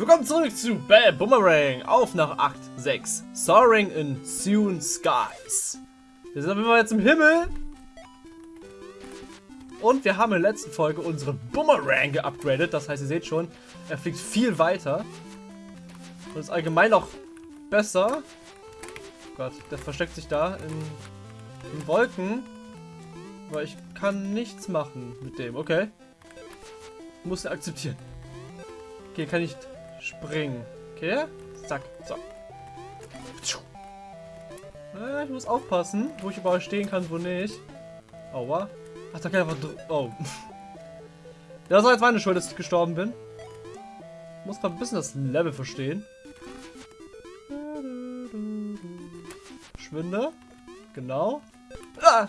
Willkommen zurück zu Bam Boomerang auf nach 8.6 Soaring in Soon Skies. Wir sind Fall jetzt im Himmel. Und wir haben in der letzten Folge unseren Boomerang geupgradet. Das heißt, ihr seht schon, er fliegt viel weiter. Und ist allgemein auch besser. Oh Gott, der versteckt sich da in, in Wolken. Aber ich kann nichts machen mit dem. Okay. Muss er akzeptieren. Okay, kann ich springen. Okay. Zack. So. Äh, ich muss aufpassen, wo ich überall stehen kann, wo nicht. Aua. Ach, da kann ich einfach... Oh. Das war jetzt meine Schuld, dass ich gestorben bin. Ich muss gerade ein bisschen das Level verstehen. Schwinde. Genau. Ah!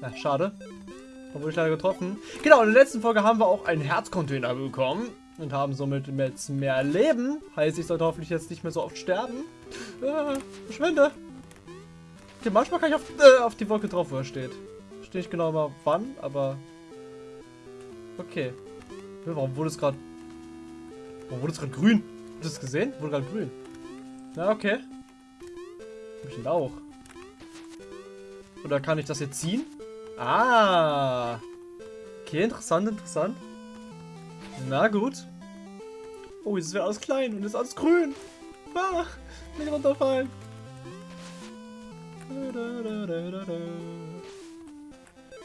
Ja, schade. Obwohl ich leider getroffen. Genau, in der letzten Folge haben wir auch einen Herzcontainer bekommen. Und haben somit jetzt mehr Leben. Heißt, ich sollte hoffentlich jetzt nicht mehr so oft sterben. Äh, verschwinde. Okay, manchmal kann ich auf, äh, auf die Wolke drauf, wo er steht. Stehe ich genau mal wann, aber... Okay. Warum wurde es gerade... Warum wurde es gerade grün? Habt ihr das gesehen? Wurde gerade grün. Na, okay. Hab ich Lauch. Oder kann ich das jetzt ziehen? Ah. Okay, interessant, interessant. Na gut. Oh, jetzt ist alles klein und ist alles grün. Ah, nicht runterfallen.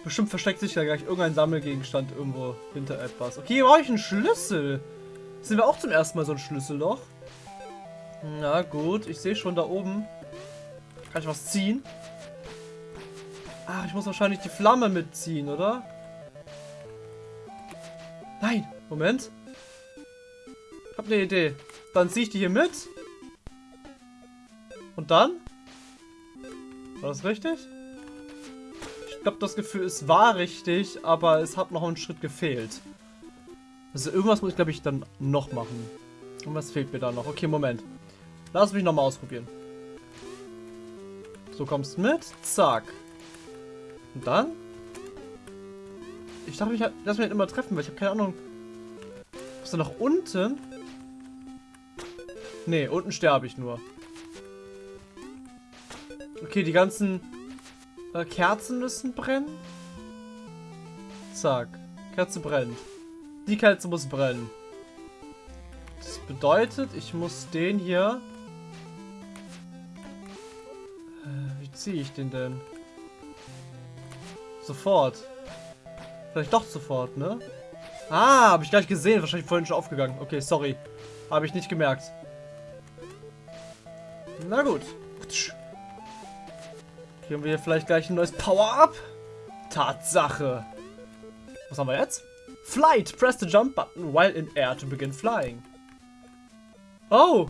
Bestimmt versteckt sich ja gleich irgendein Sammelgegenstand irgendwo hinter etwas. Okay, hier brauche ich einen Schlüssel. Sind wir auch zum ersten Mal so ein Schlüsselloch? Na gut, ich sehe schon da oben. Kann ich was ziehen? Ah, ich muss wahrscheinlich die Flamme mitziehen, oder? Nein, Moment. Ich habe eine Idee. Dann ziehe ich die hier mit. Und dann? War das richtig? Ich glaube, das Gefühl, es war richtig, aber es hat noch einen Schritt gefehlt. Also irgendwas muss ich, glaube ich, dann noch machen. Und was fehlt mir da noch? Okay, Moment. Lass mich nochmal ausprobieren. So, kommst mit. Zack. Und dann? Ich dachte, ich lass mich halt immer treffen, weil ich habe keine Ahnung. Ist da nach unten? Ne, unten sterbe ich nur. Okay, die ganzen äh, Kerzen müssen brennen. Zack. Kerze brennt. Die Kerze muss brennen. Das bedeutet, ich muss den hier... Äh, wie ziehe ich den denn? Sofort. Vielleicht doch sofort, ne? Ah, habe ich gleich gesehen. Wahrscheinlich vorhin schon aufgegangen. Okay, sorry. Habe ich nicht gemerkt. Na gut. Kriegen wir hier vielleicht gleich ein neues Power-Up? Tatsache. Was haben wir jetzt? Flight. Press the jump button while in air to begin flying. Oh.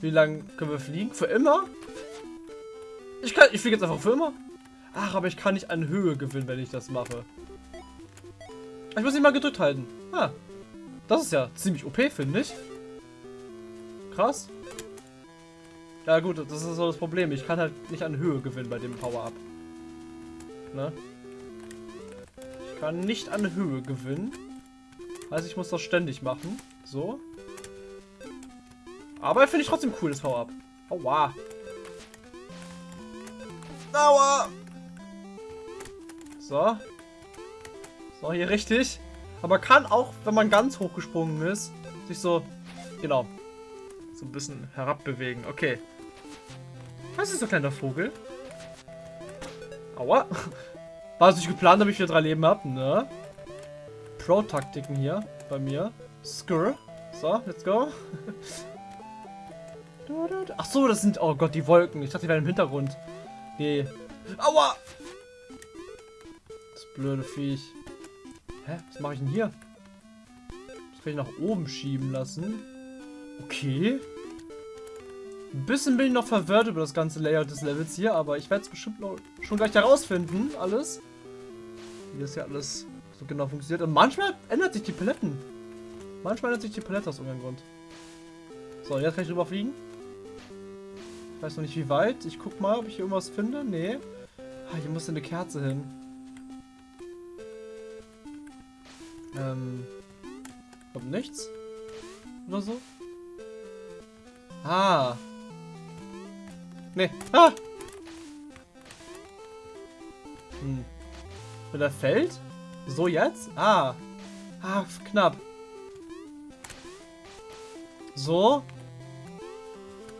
Wie lange können wir fliegen? Für immer? Ich, kann, ich fliege jetzt einfach für immer. Ach, aber ich kann nicht an Höhe gewinnen, wenn ich das mache. Ich muss ihn mal gedrückt halten. Ah, das ist ja ziemlich OP, finde ich. Krass. Ja gut, das ist so das Problem. Ich kann halt nicht an Höhe gewinnen bei dem Power-Up. Ne? Ich kann nicht an Höhe gewinnen. Also ich muss das ständig machen. So. Aber finde ich trotzdem cool, das Power-Up. Aua. Aua. So. So, hier richtig. Aber kann auch, wenn man ganz hoch gesprungen ist, sich so, genau, so ein bisschen herabbewegen. Okay. Was ist so ein kleiner Vogel? Aua. War es nicht geplant, damit ich wieder drei Leben habe, ne? Pro-Taktiken hier bei mir. Skur. So, let's go. Ach so, das sind, oh Gott, die Wolken. Ich dachte, die wären im Hintergrund. Nee. Aua! blöde Viech. Hä? Was mache ich denn hier? Das kann ich nach oben schieben lassen. Okay. Ein bisschen bin ich noch verwirrt über das ganze Layout des Levels hier, aber ich werde es bestimmt noch schon gleich herausfinden, alles. Wie das hier alles so genau funktioniert. Und manchmal ändert sich die Paletten. Manchmal ändert sich die Palette aus irgendeinem Grund. So, jetzt kann ich rüberfliegen. Ich weiß noch nicht wie weit. Ich guck mal, ob ich hier irgendwas finde. Nee. Ah, hier muss eine Kerze hin. Ähm. Kommt nichts. Oder so? Ah. Nee. Ah! Hm. Wenn er fällt? So jetzt? Ah. Ah, knapp. So.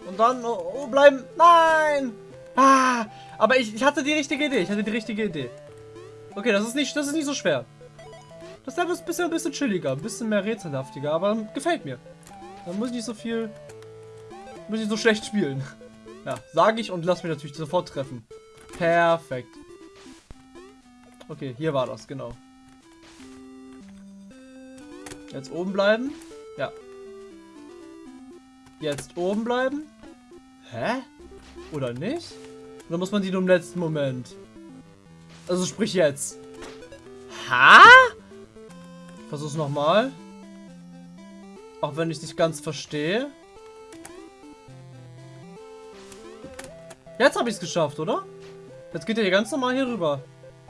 Und dann oh, oh, bleiben. Nein! Ah! Aber ich, ich hatte die richtige Idee. Ich hatte die richtige Idee. Okay, das ist nicht, das ist nicht so schwer. Das Level ist bisschen, ein bisschen chilliger, ein bisschen mehr rätselhaftiger, aber gefällt mir. Da muss ich nicht so viel, muss ich so schlecht spielen. Ja, sage ich und lass mich natürlich sofort treffen. Perfekt. Okay, hier war das, genau. Jetzt oben bleiben. Ja. Jetzt oben bleiben. Hä? Oder nicht? Oder muss man die nur im letzten Moment? Also sprich jetzt. Ha? Versuch's nochmal. Auch wenn ich nicht ganz verstehe. Jetzt habe ich es geschafft, oder? Jetzt geht er hier ganz normal hier rüber.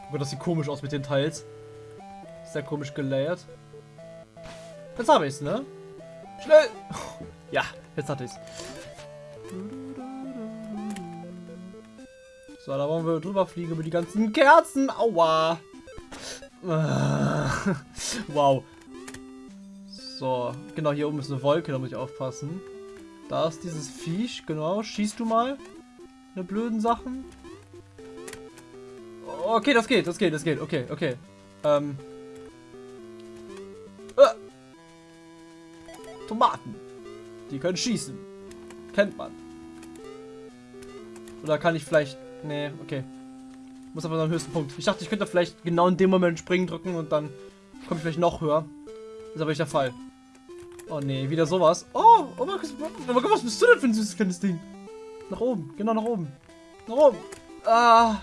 Aber das sieht komisch aus mit den Teils. Sehr komisch gelayert. Jetzt habe ich es, ne? Schnell! Ja, jetzt hatte ich es. So, da wollen wir drüber fliegen über die ganzen Kerzen. Aua! wow. So, genau, hier oben ist eine Wolke, da muss ich aufpassen. Da ist dieses Viech, genau. Schießt du mal. Eine blöden Sachen. Okay, das geht, das geht, das geht. Okay, okay. Ähm. Äh. Tomaten. Die können schießen. Kennt man. Oder kann ich vielleicht... Nee, okay. Muss aber einen höchsten Punkt. Ich dachte, ich könnte vielleicht genau in dem Moment springen drücken und dann komme ich vielleicht noch höher. Ist aber nicht der Fall. Oh nee, wieder sowas. Oh, oh oh Gott, was bist du denn für ein süßes kleines Ding? Nach oben, genau nach oben. Nach oben. Ah,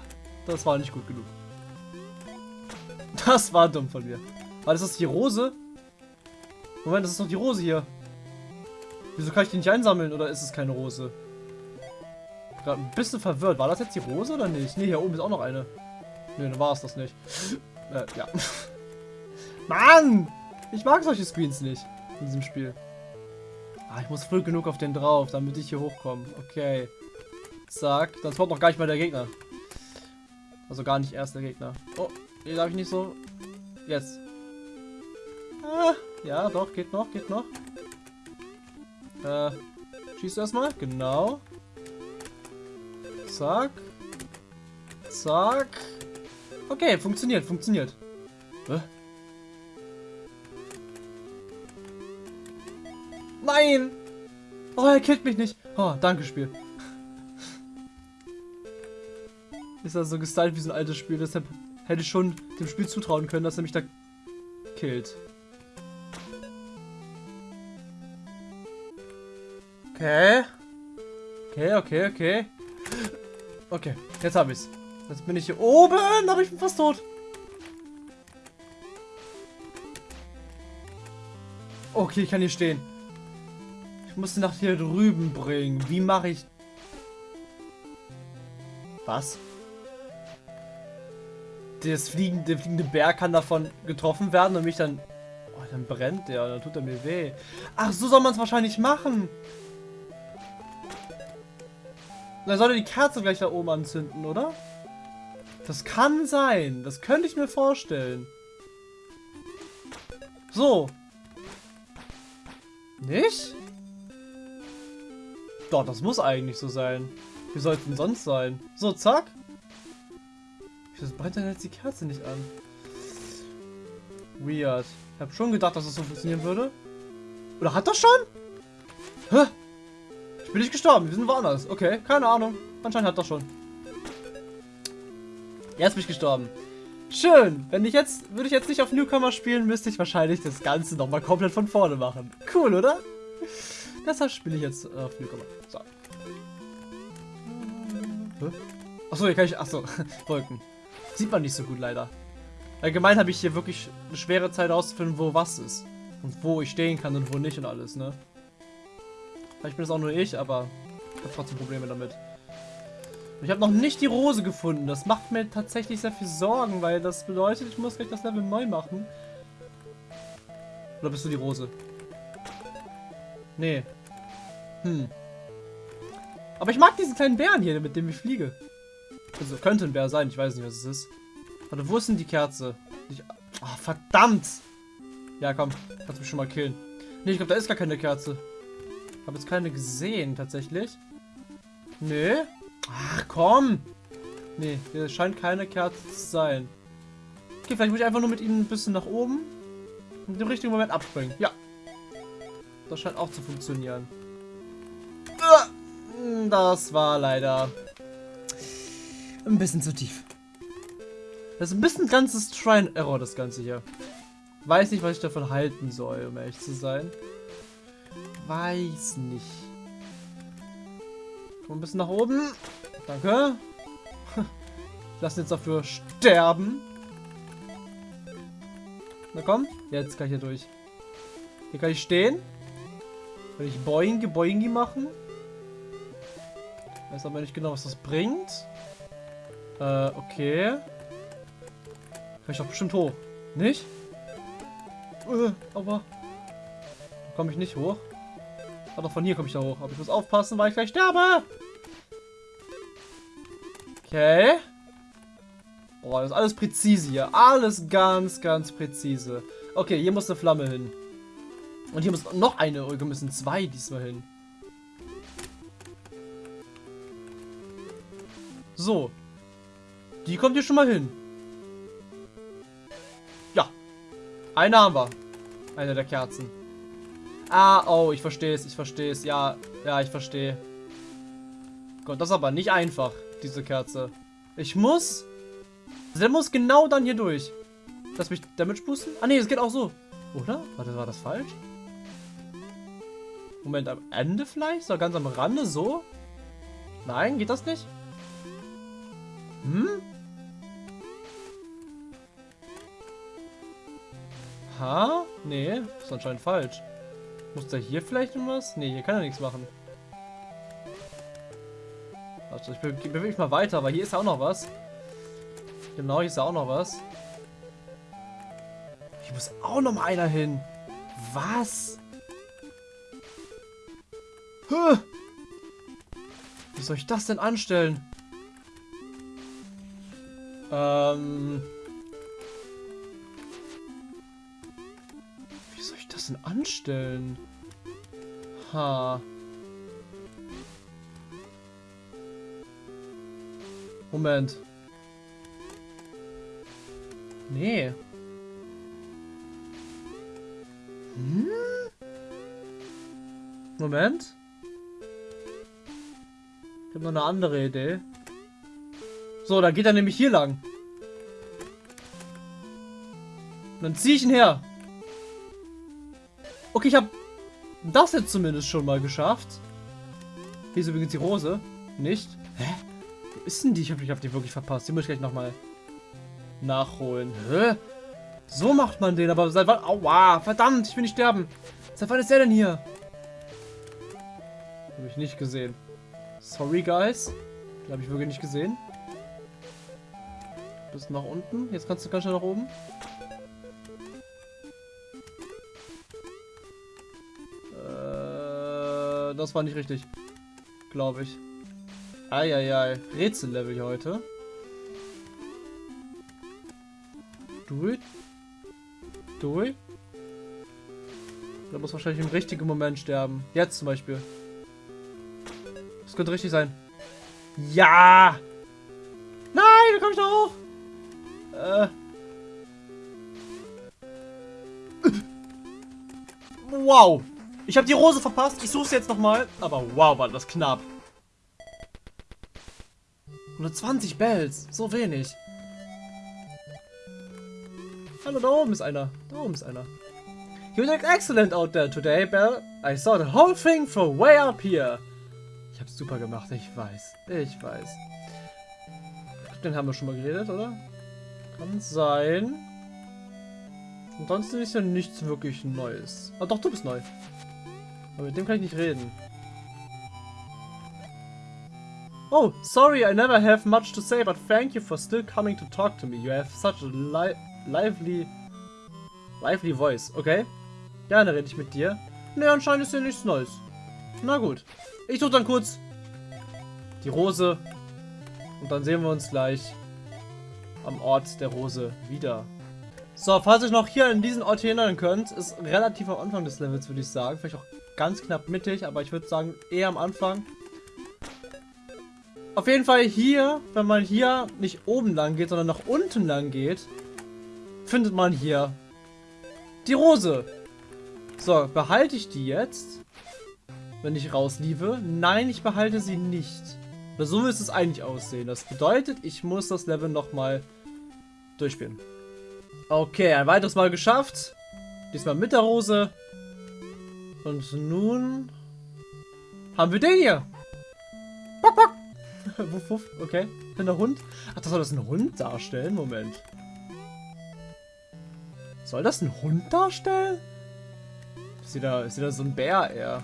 das war nicht gut genug. Das war dumm von mir. War das die Rose? Moment, das ist doch die Rose hier. Wieso kann ich die nicht einsammeln oder ist es keine Rose? Gerade ein bisschen verwirrt. War das jetzt die Rose oder nicht? Ne, hier oben ist auch noch eine. Ne, dann war es das nicht. Äh, ja. Mann! Ich mag solche Screens nicht in diesem Spiel. Ah, ich muss früh genug auf den drauf, damit ich hier hochkomme. Okay. Zack. Dann kommt noch gar nicht mal der Gegner. Also gar nicht erst der Gegner. Oh, hier darf ich nicht so. Jetzt. Ah, ja, doch, geht noch, geht noch. Äh, schießt erstmal. Genau. Zack. Zack. Okay, funktioniert, funktioniert. Hä? Nein! Oh, er killt mich nicht. Oh, danke, Spiel. Ist das so gestylt wie so ein altes Spiel, deshalb hätte ich schon dem Spiel zutrauen können, dass er mich da killt. Okay. Okay, okay, okay. Okay, jetzt habe ich's. Jetzt bin ich hier oben, aber ich bin fast tot. Okay, ich kann hier stehen. Ich muss nach hier drüben bringen. Wie mache ich... Was? Das fliegende, der fliegende Bär kann davon getroffen werden und mich dann... Oh, dann brennt der, dann tut er mir weh. Ach, so soll man es wahrscheinlich machen. Dann sollte die Kerze gleich da oben anzünden, oder? Das kann sein. Das könnte ich mir vorstellen. So. Nicht? Doch, das muss eigentlich so sein. Wie soll es denn sonst sein? So, zack. Wieso brennt denn jetzt die Kerze nicht an? Weird. Ich habe schon gedacht, dass das so funktionieren würde. Oder hat das schon? Hä? Ich bin nicht gestorben, wir sind woanders. Okay, keine Ahnung. Anscheinend hat das schon. Jetzt bin ich gestorben. Schön. Wenn ich jetzt, würde ich jetzt nicht auf Newcomer spielen, müsste ich wahrscheinlich das Ganze nochmal komplett von vorne machen. Cool, oder? Deshalb spiele ich jetzt auf Newcomer. So. Achso, hier kann ich, achso, Wolken. Sieht man nicht so gut leider. Allgemein habe ich hier wirklich eine schwere Zeit auszufinden, wo was ist. Und wo ich stehen kann und wo nicht und alles, ne? Vielleicht bin es auch nur ich, aber ich habe trotzdem Probleme damit. Ich habe noch nicht die Rose gefunden. Das macht mir tatsächlich sehr viel Sorgen, weil das bedeutet, ich muss gleich das Level neu machen. Oder bist du die Rose? Nee. Hm. Aber ich mag diesen kleinen Bären hier, mit dem ich fliege. Also könnte ein Bär sein, ich weiß nicht, was es ist. Warte, wo ist denn die Kerze? Ich, oh, verdammt! Ja, komm, kannst mich schon mal killen. Nee, ich glaube, da ist gar keine Kerze. Ich habe jetzt keine gesehen, tatsächlich. Nee. Ach, komm! Nee, hier scheint keine Kerze zu sein. Okay, vielleicht muss ich einfach nur mit ihnen ein bisschen nach oben und im richtigen Moment abspringen. Ja. Das scheint auch zu funktionieren. Das war leider ein bisschen zu tief. Das ist ein bisschen ganzes Try Error, das Ganze hier. Weiß nicht, was ich davon halten soll, um ehrlich zu sein. Weiß nicht. Komm ein bisschen nach oben. Danke. Lass jetzt dafür sterben. Na komm, jetzt kann ich hier durch. Hier kann ich stehen. Kann ich Boingi Boingi machen. Weiß aber nicht genau, was das bringt. Äh, okay. Kann ich doch bestimmt hoch. Nicht? Äh, aber... Komme ich nicht hoch. Aber von hier komme ich da hoch. Aber ich muss aufpassen, weil ich gleich sterbe. Okay. Boah, das ist alles präzise hier. Alles ganz, ganz präzise. Okay, hier muss eine Flamme hin. Und hier muss noch eine. Oh, wir müssen zwei diesmal hin. So. Die kommt hier schon mal hin. Ja. Eine haben wir. Eine der Kerzen. Ah, oh, ich verstehe es, ich verstehe es. Ja, ja, ich verstehe. Gott, das ist aber nicht einfach, diese Kerze. Ich muss der muss genau dann hier durch. Lass mich Damage boosten. Ah, nee, es geht auch so. Oder? Warte, war das falsch? Moment, am Ende vielleicht? So ganz am Rande, so? Nein, geht das nicht? Hm? Ha? Nee, ist anscheinend falsch. Muss der hier vielleicht irgendwas? Nee, hier kann er nichts machen. Warte, ich bewege mich mal weiter, weil hier ist ja auch noch was. Genau, hier ist auch noch was. Hier muss auch noch mal einer hin. Was? Huh. Wie soll ich das denn anstellen? Ähm... Wie soll ich das denn anstellen? Ha. Moment. Nee. Hm? Moment. Ich habe noch eine andere Idee. So, dann geht er nämlich hier lang. Und dann ziehe ich ihn her. Okay, ich habe das jetzt zumindest schon mal geschafft. Hier ist übrigens die Rose. Nicht? Hä? Wo ist denn die? Ich habe hab die wirklich verpasst. Die muss ich gleich nochmal nachholen. Hä? So macht man den, aber seit wann... Aua, verdammt, ich will nicht sterben. Seit wann ist der denn hier? Habe ich nicht gesehen. Sorry, guys. Habe ich wirklich nicht gesehen. Bis nach unten. Jetzt kannst du ganz schnell nach oben. Äh, das war nicht richtig. Glaube ich. Eieiei. Rätsellevel heute. Durch. Durch. Da muss wahrscheinlich im richtigen Moment sterben. Jetzt zum Beispiel. Das könnte richtig sein. Ja! Nein, da komme ich noch hoch! Äh. Wow! Ich habe die Rose verpasst. Ich suche sie jetzt nochmal. Aber wow, war das knapp. 120 Bells. So wenig. Hallo, da oben ist einer. Da oben ist einer. You look excellent out there today, Belle. I saw the whole thing from way up here. Ich hab's super gemacht, ich weiß. Ich weiß. Den haben wir schon mal geredet, oder? Kann sein. Ansonsten ist ja nichts wirklich Neues. Ah doch, du bist neu. Aber mit dem kann ich nicht reden. Oh, sorry, I never have much to say, but thank you for still coming to talk to me. You have such a li lively, lively voice, okay? Gerne rede ich mit dir. Ne, anscheinend ist hier nichts Neues. Na gut. Ich suche dann kurz die Rose. Und dann sehen wir uns gleich am Ort der Rose wieder. So, falls ihr noch hier an diesen Ort erinnern könnt, ist relativ am Anfang des Levels, würde ich sagen. Vielleicht auch ganz knapp mittig, aber ich würde sagen eher am Anfang. Auf jeden Fall hier, wenn man hier nicht oben lang geht, sondern nach unten lang geht, findet man hier die Rose. So, behalte ich die jetzt, wenn ich rausliebe? Nein, ich behalte sie nicht. Weil so müsste es eigentlich aussehen. Das bedeutet, ich muss das Level nochmal durchspielen. Okay, ein weiteres Mal geschafft. Diesmal mit der Rose. Und nun haben wir den hier. Bock, bock. wuff, wuff. Okay, bin der Hund. Ach, das soll das ein Hund darstellen? Moment. Soll das ein Hund darstellen? Ist wieder, ist wieder so ein Bär eher.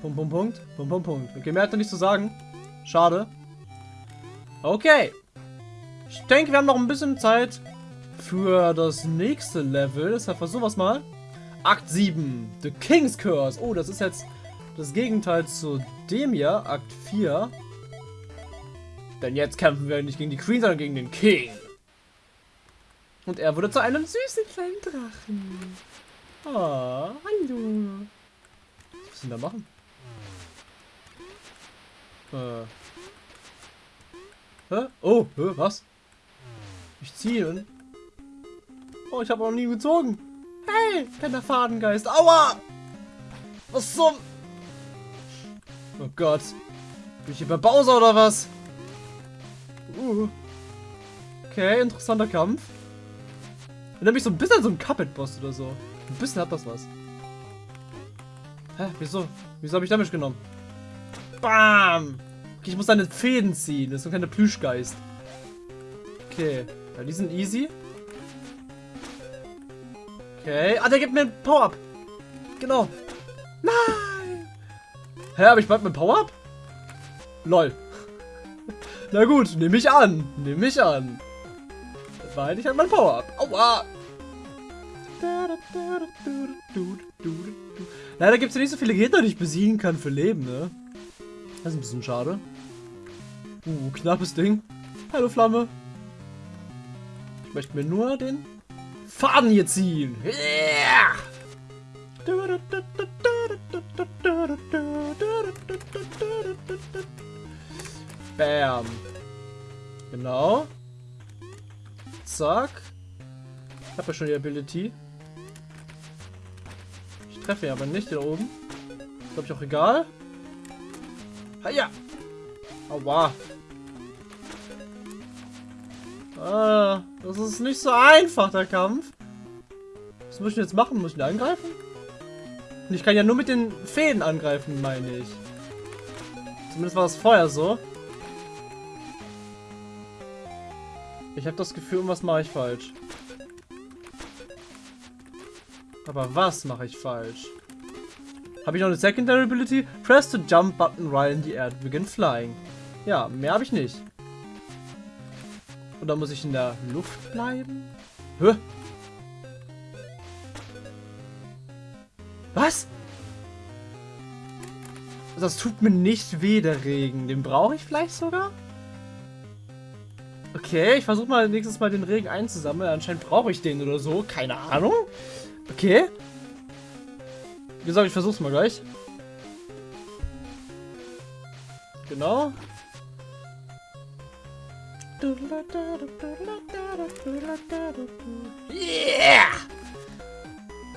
Punkt, Punkt, Punkt. Punkt, Punkt, Punkt. Okay, mehr hat er nicht zu sagen. Schade. Okay. Ich denke, wir haben noch ein bisschen Zeit für das nächste Level. Deshalb versuchen wir es mal. Akt 7. The King's Curse. Oh, das ist jetzt das Gegenteil zu dem hier. Akt 4. Denn jetzt kämpfen wir nicht gegen die Queen, sondern gegen den King. Und er wurde zu einem süßen kleinen Drachen. Oh, hallo. Was müssen wir da machen? Äh. Hä? Oh, was? Ich ziehe. Oh, ich habe noch nie gezogen. Hey, kleiner Fadengeist. Aua! Was zum... Oh Gott. Bin ich hier bei Bowser oder was? Uh. Okay, interessanter Kampf. Erinnert mich so ein bisschen an so einen Cuphead-Boss oder so. Ein bisschen hat das was. Hä? Wieso? Wieso habe ich Damage genommen? Bam! Okay, ich muss deine Fäden ziehen. Das ist so ein kleiner Plüschgeist. Okay. Ja, die sind easy. Okay. Ah, der gibt mir ein Power-Up. Genau. Nein! Hä, aber ich bald mein Power-Up? Lol. Na gut, nehme ich an. Nehme ich an. Weil ich halt mein Power-Up. Aua! Leider gibt es ja nicht so viele Gegner, die ich besiegen kann für Leben, ne? Das ist ein bisschen schade. Uh, knappes Ding. Hallo Flamme. Ich möchte mir nur den Faden hier ziehen. Yeah! Bam. Genau. Zack. Ich habe ja schon die Ability. Ich treffe ihn aber nicht hier oben. Glaube ich auch egal. Ja. Aua. Ah, das ist nicht so einfach, der Kampf. Was muss ich jetzt machen? Muss ich ihn angreifen? Ich kann ja nur mit den Fäden angreifen, meine ich. Zumindest war das vorher so. Ich habe das Gefühl, was mache ich falsch. Aber was mache ich falsch? Habe ich noch eine Secondary Ability? Press the Jump Button right in the air begin flying. Ja, mehr habe ich nicht. Oder muss ich in der Luft bleiben? Hä? Was? Das tut mir nicht weh, der Regen. Den brauche ich vielleicht sogar? Okay, ich versuche mal nächstes Mal den Regen einzusammeln. Anscheinend brauche ich den oder so. Keine Ahnung. Okay. Wie gesagt, ich versuch's mal gleich. Genau. Yeah!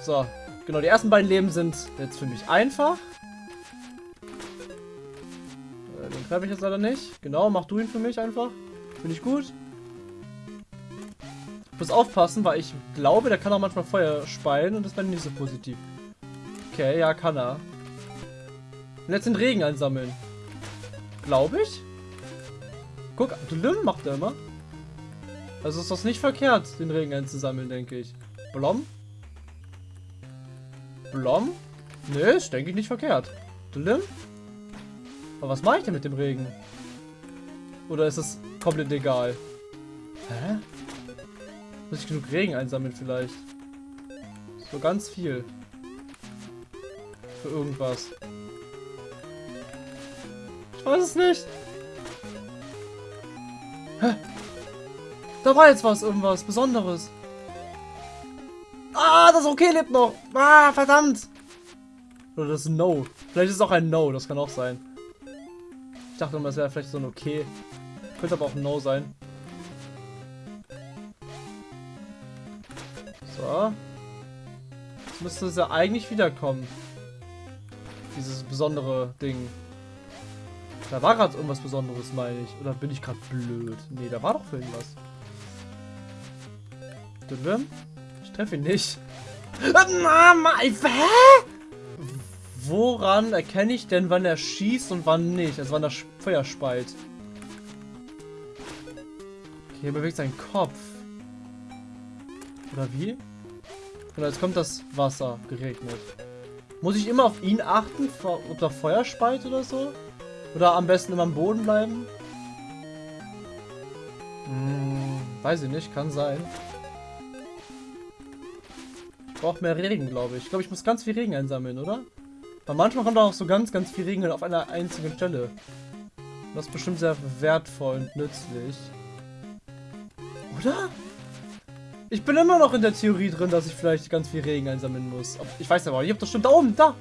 So, genau, die ersten beiden Leben sind jetzt für mich einfach. Äh, den treffe ich jetzt leider nicht. Genau, mach du ihn für mich einfach. Finde ich gut. Ich muss aufpassen, weil ich glaube, der kann auch manchmal Feuer speien und das wäre nicht so positiv. Okay, ja, kann er. Und jetzt den Regen einsammeln. Glaube ich. Guck, Blüm macht er immer. Also ist das nicht verkehrt, den Regen einzusammeln, denke ich. Blom? Blom? Nö, ist denke ich nicht verkehrt. Blüm? Aber was mache ich denn mit dem Regen? Oder ist es komplett egal? Hä? Muss ich genug Regen einsammeln vielleicht? So ganz viel. Für irgendwas. Ich weiß es nicht. Hä? Da war jetzt was, irgendwas Besonderes. Ah, das Okay lebt noch. Ah, verdammt. Oder das ist ein No. Vielleicht ist es auch ein No, das kann auch sein. Ich dachte immer, es wäre vielleicht so ein Okay. Könnte aber auch ein No sein. So. Jetzt müsste es ja eigentlich wiederkommen. Dieses besondere Ding. Da war gerade irgendwas Besonderes, meine ich. Oder bin ich gerade blöd? Nee, da war doch irgendwas. Ich treffe ihn nicht. Mama, hä? Woran erkenne ich denn, wann er schießt und wann nicht? Also wann er Feuer speit. Okay, er bewegt seinen Kopf. Oder wie? Oder jetzt kommt das Wasser geregnet. Muss ich immer auf ihn achten, ob da Feuer speit oder so? Oder am besten immer am Boden bleiben? Hm, weiß ich nicht, kann sein. Ich brauche mehr Regen, glaube ich. Ich glaube, ich muss ganz viel Regen einsammeln, oder? Aber manchmal kommt auch so ganz, ganz viel Regen auf einer einzigen Stelle. Das ist bestimmt sehr wertvoll und nützlich. Oder? Ich bin immer noch in der Theorie drin, dass ich vielleicht ganz viel Regen einsammeln muss. Ich weiß aber, ich habe das stimmt da oben, da.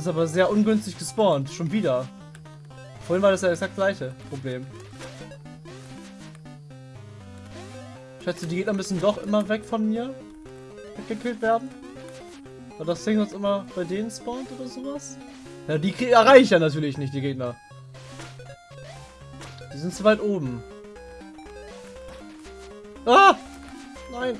Das ist aber sehr ungünstig gespawnt. Schon wieder. Vorhin war das ja exakt gleiche Problem. Schätze, die Gegner müssen doch immer weg von mir weggekillt werden. Weil das Ding sonst immer bei denen spawnt oder sowas. Ja, die erreiche ich ja natürlich nicht, die Gegner. Die sind zu weit oben. Ah! Nein!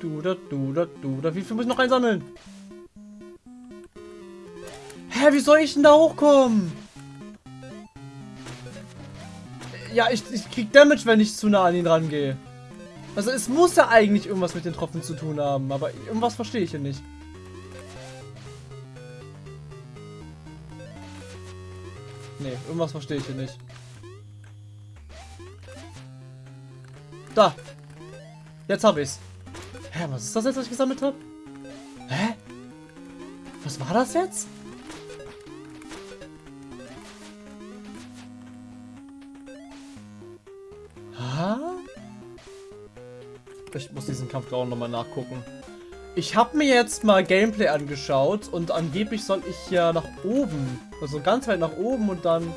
Du da, du da, du da. Wie viel muss ich noch einsammeln? Hä, wie soll ich denn da hochkommen? Ja, ich, ich krieg Damage, wenn ich zu nah an ihn rangehe. Also es muss ja eigentlich irgendwas mit den Tropfen zu tun haben, aber irgendwas verstehe ich hier nicht. Nee, irgendwas verstehe ich hier nicht. Da. Jetzt habe ich's. Hä, was ist das jetzt, was ich gesammelt habe? Hä? Was war das jetzt? Ha? Ich muss diesen Kampf auch nochmal nachgucken. Ich habe mir jetzt mal Gameplay angeschaut und angeblich soll ich ja nach oben. Also ganz weit nach oben und dann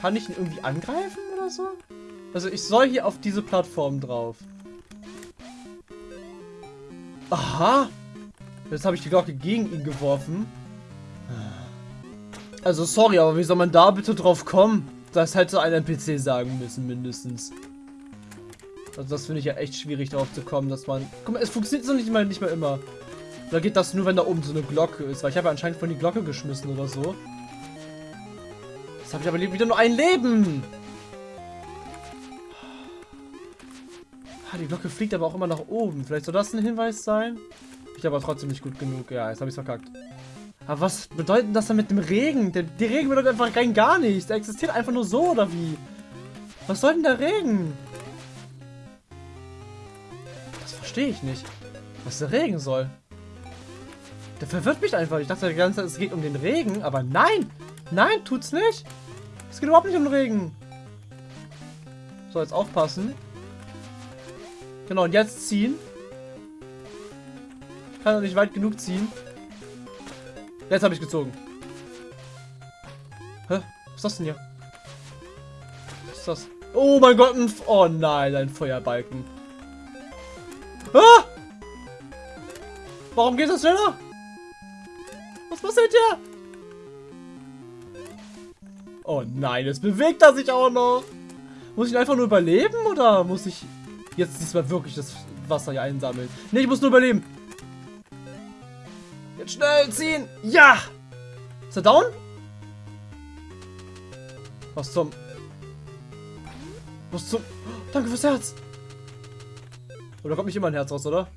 kann ich ihn irgendwie angreifen oder so? Also ich soll hier auf diese Plattform drauf. Aha. Jetzt habe ich die Glocke gegen ihn geworfen. Also sorry, aber wie soll man da bitte drauf kommen? Das hätte ein NPC sagen müssen, mindestens. Also das finde ich ja echt schwierig darauf zu kommen, dass man... Guck mal, es funktioniert so nicht mal, nicht mal immer. Da geht das nur, wenn da oben so eine Glocke ist. Weil ich habe ja anscheinend von die Glocke geschmissen oder so. Jetzt habe ich aber wieder nur ein Leben. Die Glocke fliegt aber auch immer nach oben. Vielleicht soll das ein Hinweis sein? Ich aber trotzdem nicht gut genug. Ja, jetzt habe ich es verkackt. Aber was bedeutet das dann mit dem Regen? Der, der Regen bedeutet einfach rein gar nichts. Der existiert einfach nur so, oder wie? Was soll denn der Regen? Das verstehe ich nicht. Was der Regen soll. Der verwirrt mich einfach. Ich dachte die ganze Zeit, es geht um den Regen, aber nein! Nein, tut's nicht! Es geht überhaupt nicht um den Regen. So, jetzt aufpassen. Genau, und jetzt ziehen. Kann doch nicht weit genug ziehen. Jetzt habe ich gezogen. Hä? Was ist das denn hier? Was ist das? Oh mein Gott, ein... Oh nein, ein Feuerbalken. Ah! Warum geht das schneller? Was passiert hier? Oh nein, jetzt bewegt er sich auch noch. Muss ich einfach nur überleben oder muss ich Jetzt diesmal wirklich das Wasser hier einsammeln. Ne, ich muss nur überleben. Jetzt schnell ziehen. Ja! Ist er down? Was zum... Was zum... danke fürs Herz. Oder kommt nicht immer ein Herz raus, oder?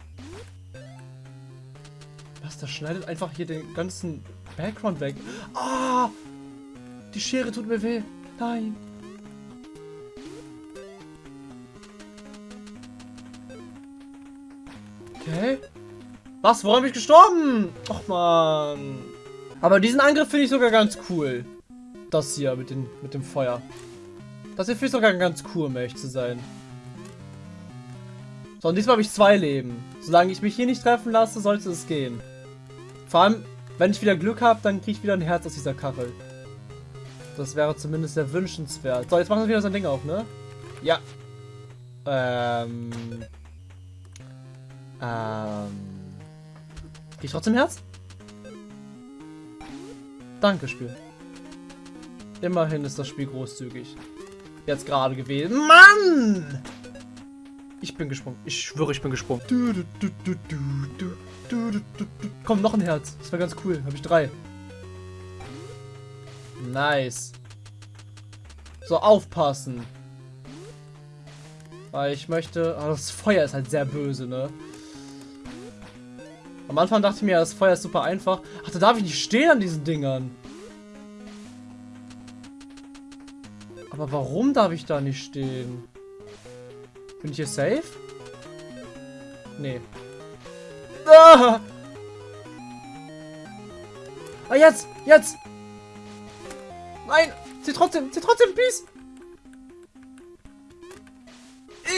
Was, der schneidet einfach hier den ganzen Background weg. Ah! Die Schere tut mir weh. Nein. Okay. Was? Woran bin ich gestorben? Och man. Aber diesen Angriff finde ich sogar ganz cool. Das hier mit, den, mit dem Feuer. Das hier finde ich sogar ganz cool, um ehrlich zu sein. So, und diesmal habe ich zwei Leben. Solange ich mich hier nicht treffen lasse, sollte es gehen. Vor allem, wenn ich wieder Glück habe, dann kriege ich wieder ein Herz aus dieser Kachel. Das wäre zumindest sehr wünschenswert. So, jetzt macht er wieder sein Ding auf, ne? Ja. Ähm. Ähm. Krieg ich trotzdem Herz? Danke, Spiel. Immerhin ist das Spiel großzügig. Jetzt gerade gewählt. Mann! Ich bin gesprungen. Ich schwöre, ich bin gesprungen. Komm, noch ein Herz. Das wäre ganz cool. Habe ich drei. Nice. So, aufpassen. Weil ich möchte... Oh, das Feuer ist halt sehr böse, ne? Am Anfang dachte ich mir, das Feuer ist super einfach. Ach, da darf ich nicht stehen an diesen Dingern. Aber warum darf ich da nicht stehen? Bin ich hier safe? Nee. Ah! ah, jetzt! Jetzt! Nein! Sie trotzdem! Sie trotzdem! Peace!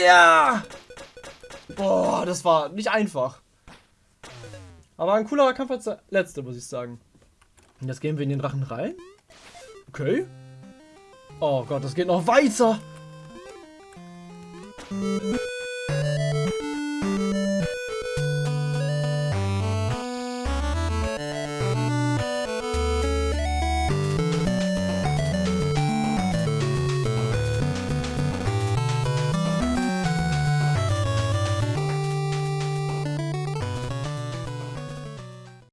Ja! Boah, das war nicht einfach. Aber ein coolerer Kampf als der letzte, muss ich sagen. Und jetzt gehen wir in den Drachen rein. Okay. Oh Gott, das geht noch weiter.